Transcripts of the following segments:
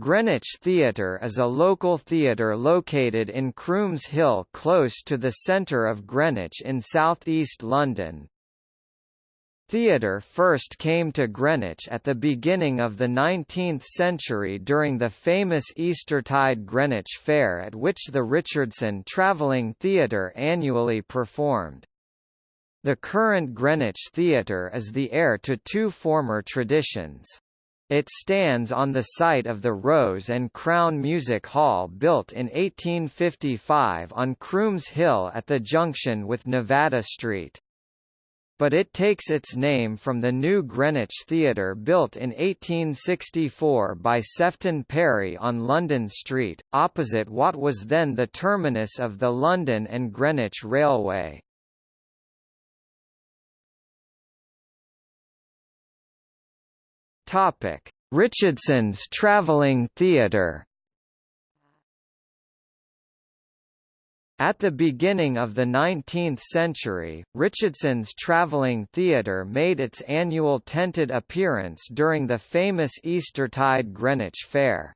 Greenwich Theatre is a local theatre located in Crooms Hill close to the centre of Greenwich in southeast London. Theatre first came to Greenwich at the beginning of the 19th century during the famous Eastertide Greenwich Fair at which the Richardson Travelling Theatre annually performed. The current Greenwich Theatre is the heir to two former traditions. It stands on the site of the Rose and Crown Music Hall built in 1855 on Crooms Hill at the junction with Nevada Street. But it takes its name from the new Greenwich Theatre built in 1864 by Sefton Parry on London Street, opposite what was then the terminus of the London and Greenwich Railway. Topic: Richardson's Travelling Theatre. At the beginning of the 19th century, Richardson's Travelling Theatre made its annual tented appearance during the famous Eastertide Greenwich Fair.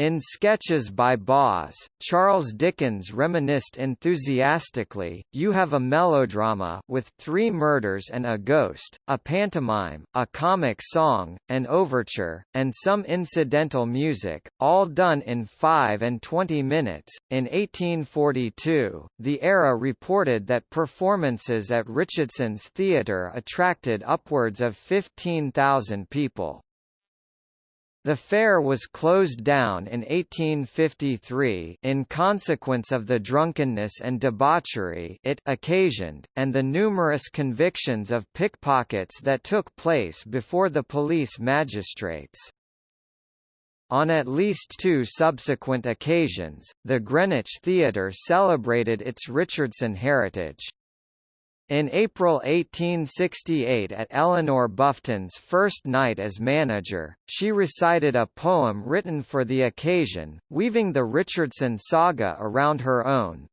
In Sketches by Boz, Charles Dickens reminisced enthusiastically, you have a melodrama with three murders and a ghost, a pantomime, a comic song, an overture, and some incidental music, all done in five and twenty minutes. In 1842, the era reported that performances at Richardson's Theatre attracted upwards of 15,000 people. The fair was closed down in 1853 in consequence of the drunkenness and debauchery it occasioned, and the numerous convictions of pickpockets that took place before the police magistrates. On at least two subsequent occasions, the Greenwich Theatre celebrated its Richardson heritage. In April 1868 at Eleanor Bufton's first night as manager, she recited a poem written for the occasion, weaving the Richardson saga around her own,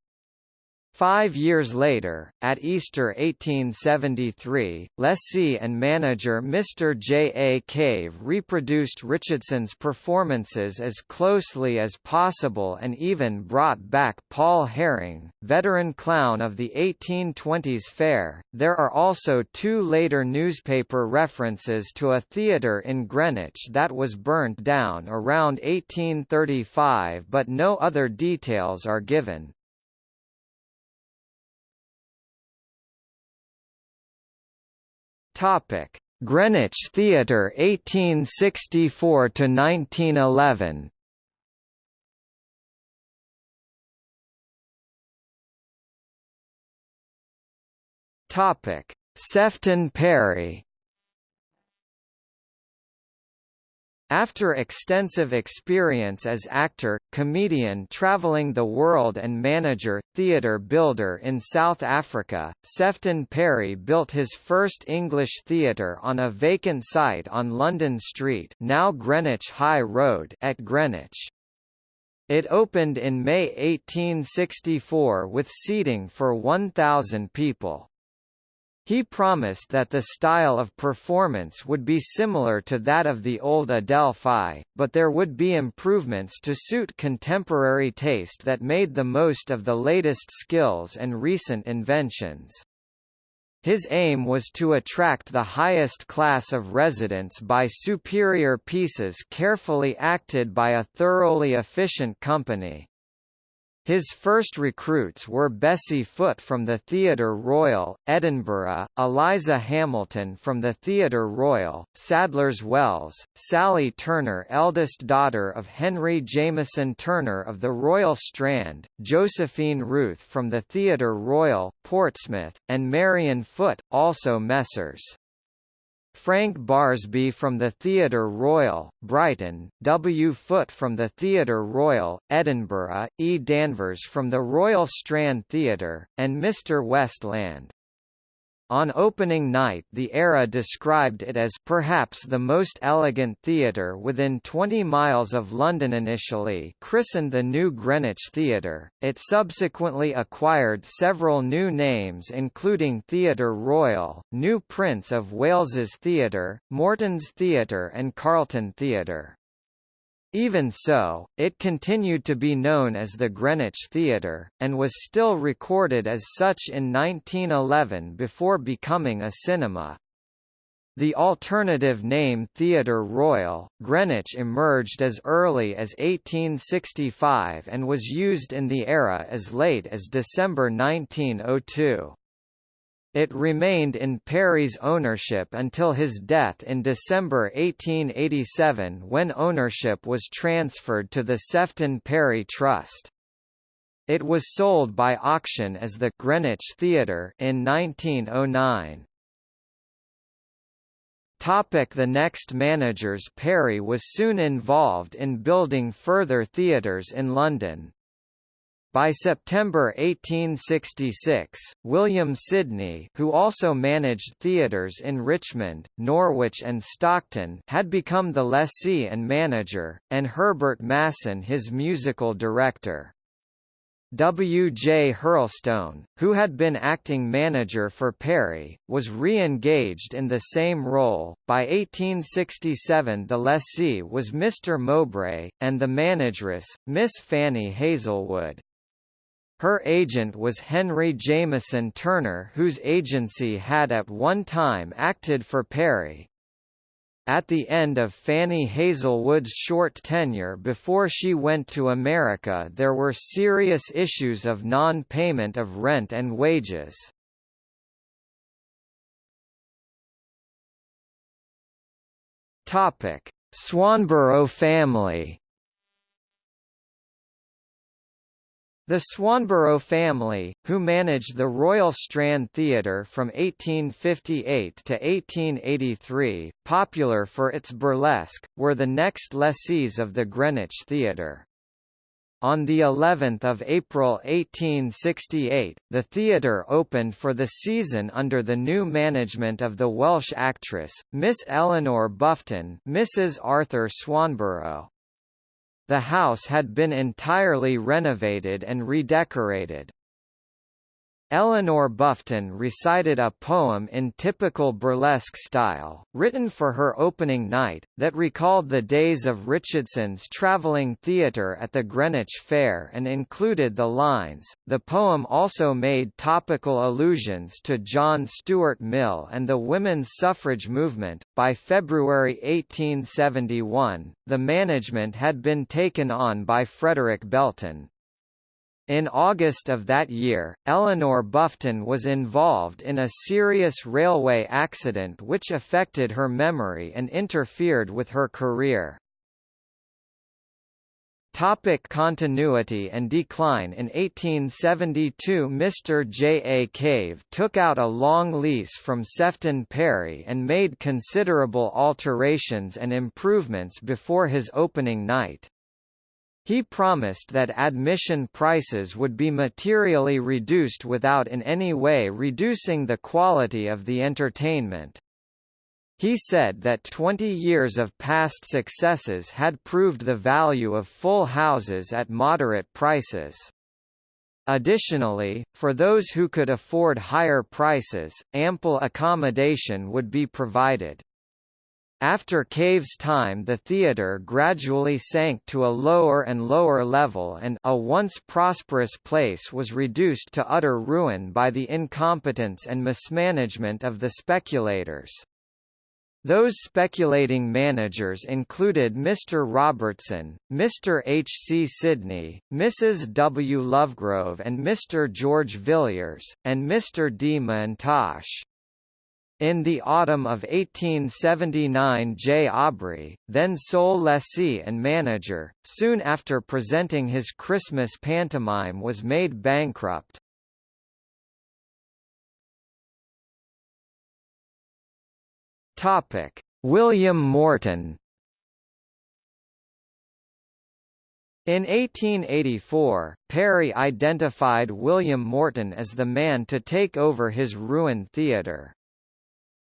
Five years later, at Easter 1873, lessee and manager Mr. J. A. Cave reproduced Richardson's performances as closely as possible and even brought back Paul Herring, veteran clown of the 1820s fair. There are also two later newspaper references to a theatre in Greenwich that was burnt down around 1835 but no other details are given. Topic: Greenwich Theatre 1864 to 1911. Topic: Sefton Parry After extensive experience as actor, comedian traveling the world and manager, theatre builder in South Africa, Sefton Parry built his first English theatre on a vacant site on London Street now Greenwich High Road at Greenwich. It opened in May 1864 with seating for 1,000 people. He promised that the style of performance would be similar to that of the old Adelphi, but there would be improvements to suit contemporary taste that made the most of the latest skills and recent inventions. His aim was to attract the highest class of residents by superior pieces carefully acted by a thoroughly efficient company. His first recruits were Bessie Foote from the Theatre Royal, Edinburgh, Eliza Hamilton from the Theatre Royal, Sadler's Wells, Sally Turner eldest daughter of Henry Jameson Turner of the Royal Strand, Josephine Ruth from the Theatre Royal, Portsmouth, and Marion Foote, also Messrs. Frank Barsby from the Theatre Royal, Brighton, W. Foote from the Theatre Royal, Edinburgh, E. Danvers from the Royal Strand Theatre, and Mr. Westland. On opening night the era described it as perhaps the most elegant theatre within 20 miles of London initially christened the New Greenwich Theatre, it subsequently acquired several new names including Theatre Royal, New Prince of Wales's Theatre, Morton's Theatre and Carlton Theatre. Even so, it continued to be known as the Greenwich Theatre, and was still recorded as such in 1911 before becoming a cinema. The alternative name Theatre Royal, Greenwich emerged as early as 1865 and was used in the era as late as December 1902. It remained in Parry's ownership until his death in December 1887 when ownership was transferred to the Sefton Parry Trust. It was sold by auction as the Greenwich Theatre in 1909. Topic the next managers Parry was soon involved in building further theatres in London. By September 1866, William Sidney who also managed theatres in Richmond, Norwich and Stockton had become the lessee and manager, and Herbert Masson his musical director. W. J. Hurlstone, who had been acting manager for Parry, was re-engaged in the same role. By 1867 the lessee was Mr. Mowbray, and the manageress, Miss Fanny Hazlewood. Her agent was Henry Jameson Turner whose agency had at one time acted for Parry, At the end of Fanny Hazelwood's short tenure before she went to America there were serious issues of non-payment of rent and wages. Swanborough family The Swanborough family, who managed the Royal Strand Theatre from 1858 to 1883, popular for its burlesque, were the next lessees of the Greenwich Theatre. On the 11th of April 1868, the theatre opened for the season under the new management of the Welsh actress, Miss Eleanor Bufton Mrs. Arthur Swanborough. The house had been entirely renovated and redecorated. Eleanor Bufton recited a poem in typical burlesque style, written for her opening night, that recalled the days of Richardson's travelling theatre at the Greenwich Fair and included the lines. The poem also made topical allusions to John Stuart Mill and the women's suffrage movement. By February 1871, the management had been taken on by Frederick Belton. In August of that year, Eleanor Bufton was involved in a serious railway accident which affected her memory and interfered with her career. Topic continuity and decline In 1872 Mr. J. A. Cave took out a long lease from Sefton Parry and made considerable alterations and improvements before his opening night. He promised that admission prices would be materially reduced without in any way reducing the quality of the entertainment. He said that 20 years of past successes had proved the value of full houses at moderate prices. Additionally, for those who could afford higher prices, ample accommodation would be provided. After Cave's time the theatre gradually sank to a lower and lower level and a once prosperous place was reduced to utter ruin by the incompetence and mismanagement of the speculators. Those speculating managers included Mr. Robertson, Mr. H. C. Sidney, Mrs. W. Lovegrove and Mr. George Villiers, and Mr. D. M'Intosh. In the autumn of 1879 J. Aubrey, then sole lessee and manager, soon after presenting his Christmas pantomime was made bankrupt. William Morton In 1884, Parry identified William Morton as the man to take over his ruined theatre.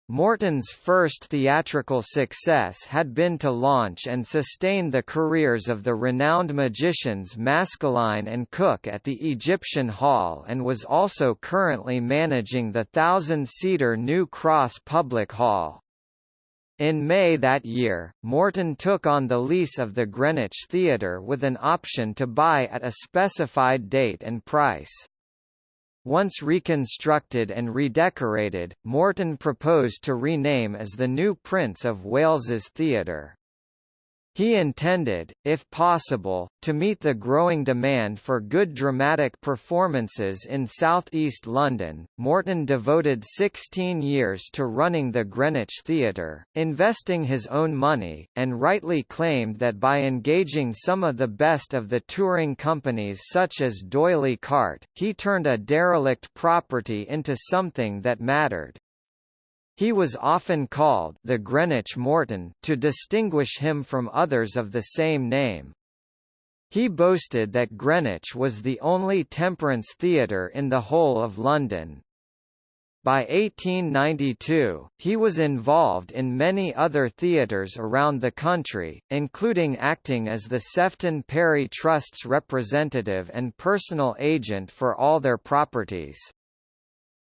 Morton's first theatrical success had been to launch and sustain the careers of the renowned magicians Maskelyne and Cooke at the Egyptian Hall and was also currently managing the thousand-seater New Cross Public Hall. In May that year, Morton took on the lease of the Greenwich Theatre with an option to buy at a specified date and price. Once reconstructed and redecorated, Morton proposed to rename as the new Prince of Wales's Theatre. He intended, if possible, to meet the growing demand for good dramatic performances in southeast London. Morton devoted 16 years to running the Greenwich Theatre, investing his own money, and rightly claimed that by engaging some of the best of the touring companies such as D'Oyly Carte, he turned a derelict property into something that mattered. He was often called the Greenwich Morton to distinguish him from others of the same name. He boasted that Greenwich was the only temperance theatre in the whole of London. By 1892, he was involved in many other theatres around the country, including acting as the Sefton Parry Trust's representative and personal agent for all their properties.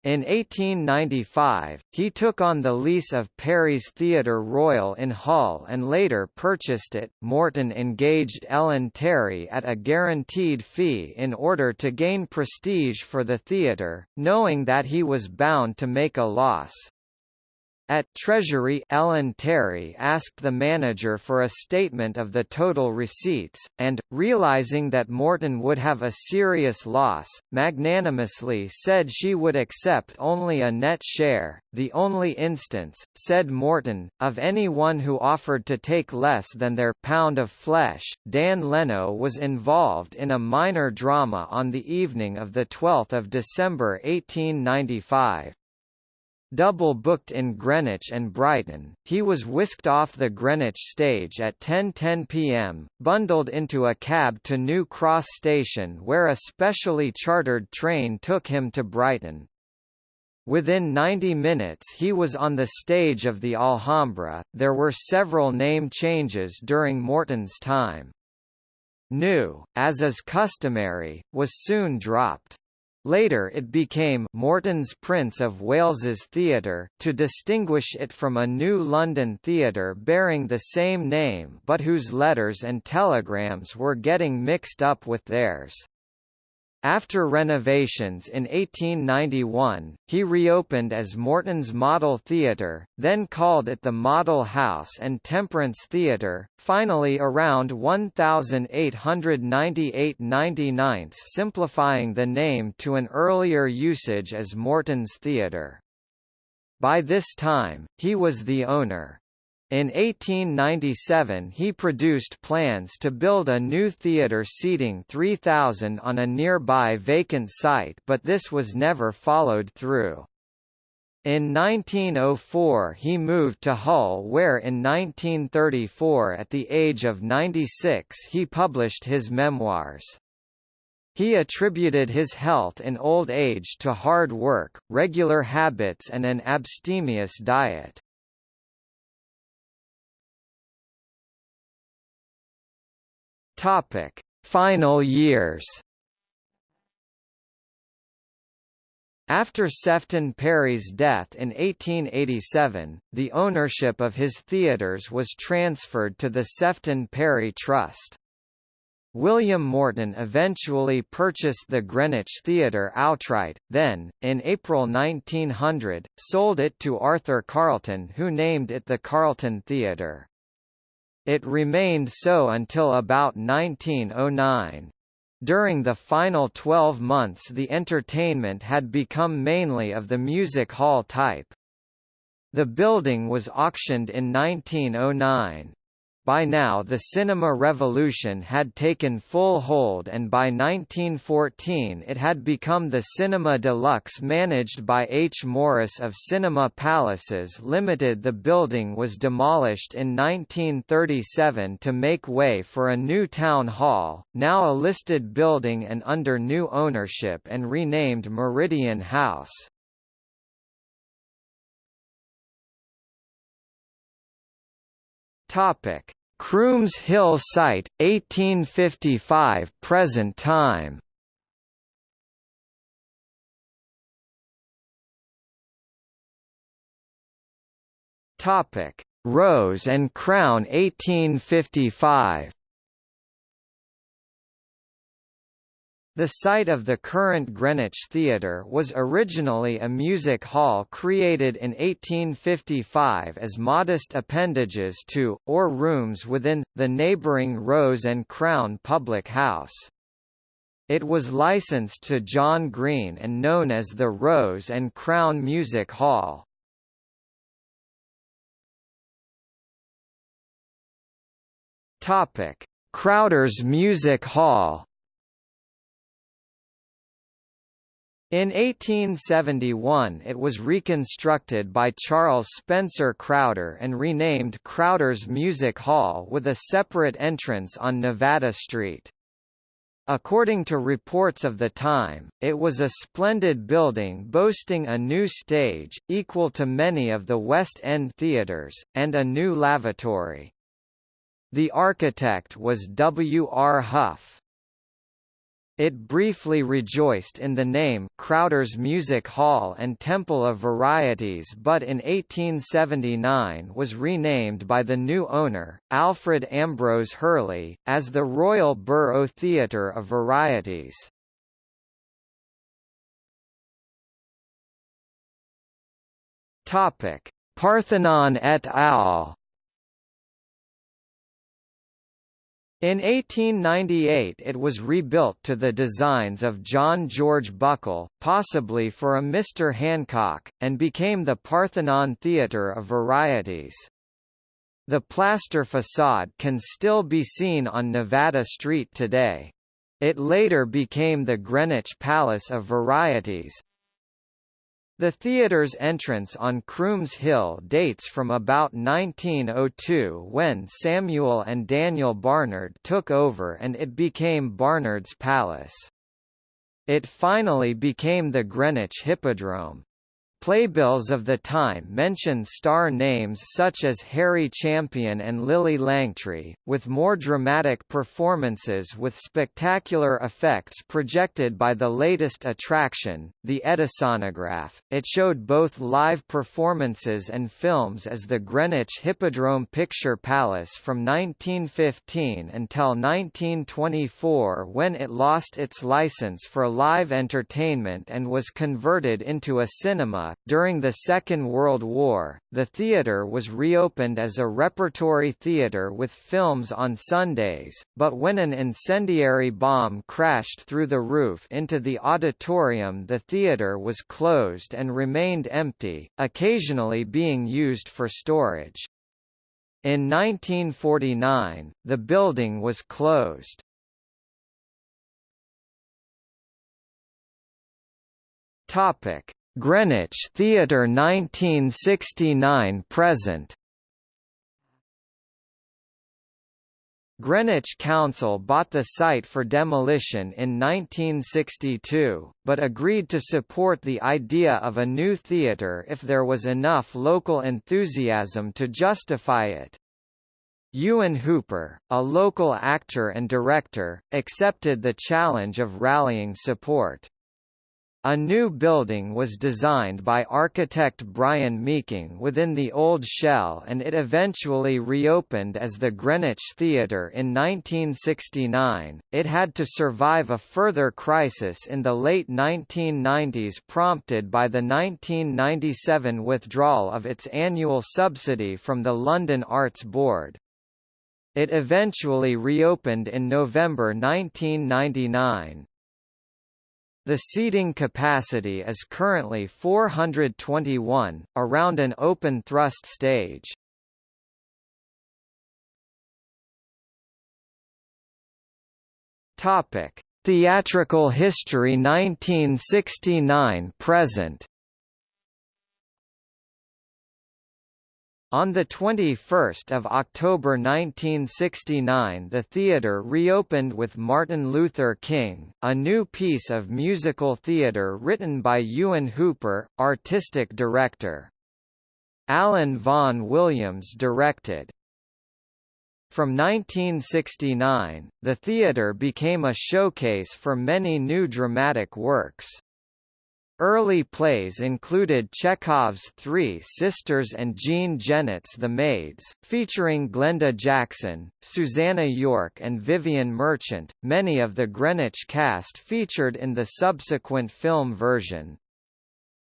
In 1895, he took on the lease of Parry's Theatre Royal in Hull and later purchased it. Morton engaged Ellen Terry at a guaranteed fee in order to gain prestige for the theatre, knowing that he was bound to make a loss. At Treasury Ellen Terry asked the manager for a statement of the total receipts, and, realizing that Morton would have a serious loss, magnanimously said she would accept only a net share, the only instance, said Morton, of anyone who offered to take less than their pound of flesh. Dan Leno was involved in a minor drama on the evening of 12 December 1895. Double booked in Greenwich and Brighton, he was whisked off the Greenwich stage at 10.10 pm, bundled into a cab to New Cross Station where a specially chartered train took him to Brighton. Within 90 minutes he was on the stage of the Alhambra. There were several name changes during Morton's time. New, as is customary, was soon dropped. Later it became Morton's Prince of Wales's Theatre, to distinguish it from a new London theatre bearing the same name but whose letters and telegrams were getting mixed up with theirs. After renovations in 1891, he reopened as Morton's Model Theatre, then called it the Model House and Temperance Theatre, finally around 1898–99 simplifying the name to an earlier usage as Morton's Theatre. By this time, he was the owner. In 1897 he produced plans to build a new theatre seating 3,000 on a nearby vacant site but this was never followed through. In 1904 he moved to Hull where in 1934 at the age of 96 he published his memoirs. He attributed his health in old age to hard work, regular habits and an abstemious diet. Topic: Final years. After Sefton Parry's death in 1887, the ownership of his theatres was transferred to the Sefton Parry Trust. William Morton eventually purchased the Greenwich Theatre outright, then, in April 1900, sold it to Arthur Carlton who named it the Carlton Theatre. It remained so until about 1909. During the final 12 months the entertainment had become mainly of the music hall type. The building was auctioned in 1909. By now the cinema revolution had taken full hold and by 1914 it had become the Cinema Deluxe managed by H. Morris of Cinema Palaces Limited. The building was demolished in 1937 to make way for a new town hall, now a listed building and under new ownership and renamed Meridian House. Topic: Crooms Hill site 1855 present time. Topic: Rose and Crown 1855 The site of the current Greenwich Theatre was originally a music hall created in 1855 as modest appendages to, or rooms within, the neighbouring Rose and Crown public house. It was licensed to John Green and known as the Rose and Crown Music Hall. Crowder's Music Hall In 1871 it was reconstructed by Charles Spencer Crowder and renamed Crowder's Music Hall with a separate entrance on Nevada Street. According to reports of the time, it was a splendid building boasting a new stage, equal to many of the West End theatres, and a new lavatory. The architect was W. R. Huff. It briefly rejoiced in the name Crowder's Music Hall and Temple of Varieties but in 1879 was renamed by the new owner, Alfred Ambrose Hurley, as the Royal Borough Theatre of Varieties. Parthenon et al. In 1898 it was rebuilt to the designs of John George Buckle, possibly for a Mr. Hancock, and became the Parthenon Theatre of Varieties. The plaster facade can still be seen on Nevada Street today. It later became the Greenwich Palace of Varieties, the theatre's entrance on Crooms Hill dates from about 1902 when Samuel and Daniel Barnard took over and it became Barnard's Palace. It finally became the Greenwich Hippodrome. Playbills of the time mention star names such as Harry Champion and Lillie Langtry, with more dramatic performances with spectacular effects projected by the latest attraction, the Edisonograph. It showed both live performances and films as the Greenwich Hippodrome Picture Palace from 1915 until 1924 when it lost its license for live entertainment and was converted into a cinema during the Second World War, the theatre was reopened as a repertory theatre with films on Sundays, but when an incendiary bomb crashed through the roof into the auditorium the theatre was closed and remained empty, occasionally being used for storage. In 1949, the building was closed. Topic: Greenwich Theatre 1969 present Greenwich Council bought the site for demolition in 1962, but agreed to support the idea of a new theatre if there was enough local enthusiasm to justify it. Ewan Hooper, a local actor and director, accepted the challenge of rallying support. A new building was designed by architect Brian Meeking within the old shell and it eventually reopened as the Greenwich Theatre in 1969. It had to survive a further crisis in the late 1990s prompted by the 1997 withdrawal of its annual subsidy from the London Arts Board. It eventually reopened in November 1999. The seating capacity is currently 421, around an open thrust stage. Topic: Theatrical history 1969 present. On 21 October 1969 the theatre reopened with Martin Luther King, a new piece of musical theatre written by Ewan Hooper, artistic director. Alan Vaughan Williams directed. From 1969, the theatre became a showcase for many new dramatic works. Early plays included Chekhov's Three Sisters and Jean Genet's The Maids, featuring Glenda Jackson, Susannah York and Vivian Merchant. Many of the Greenwich cast featured in the subsequent film version.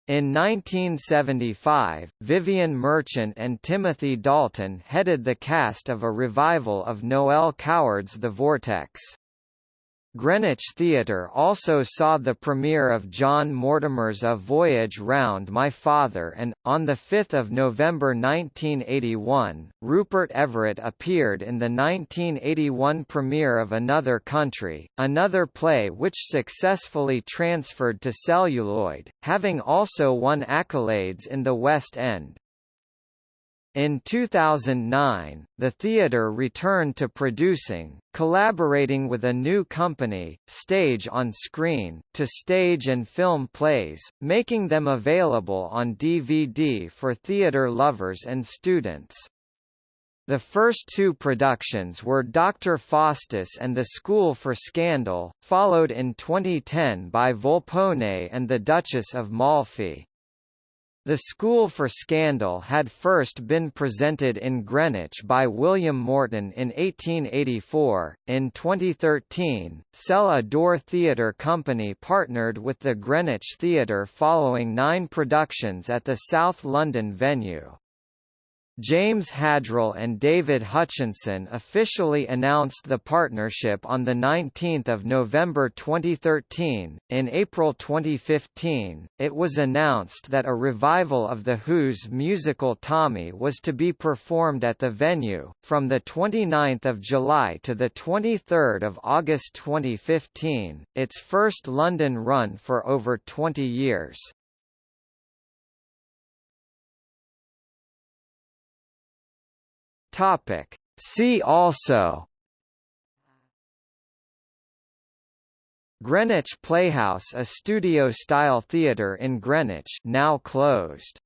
In 1975, Vivian Merchant and Timothy Dalton headed the cast of a revival of Noel Coward's The Vortex. Greenwich Theatre also saw the premiere of John Mortimer's A Voyage Round My Father and, on 5 November 1981, Rupert Everett appeared in the 1981 premiere of Another Country, another play which successfully transferred to celluloid, having also won accolades in the West End. In 2009, the theatre returned to producing, collaborating with a new company, Stage on Screen, to stage and film plays, making them available on DVD for theatre lovers and students. The first two productions were Dr. Faustus and the School for Scandal, followed in 2010 by Volpone and the Duchess of Malfi. The School for Scandal had first been presented in Greenwich by William Morton in 1884. In 2013, Sell a Door Theatre Company partnered with the Greenwich Theatre following nine productions at the South London venue. James Haddrell and David Hutchinson officially announced the partnership on 19 November 2013. In April 2015, it was announced that a revival of The Who's musical Tommy was to be performed at the venue, from 29 July to 23 August 2015, its first London run for over 20 years. Topic. See also Greenwich Playhouse a studio-style theatre in Greenwich now closed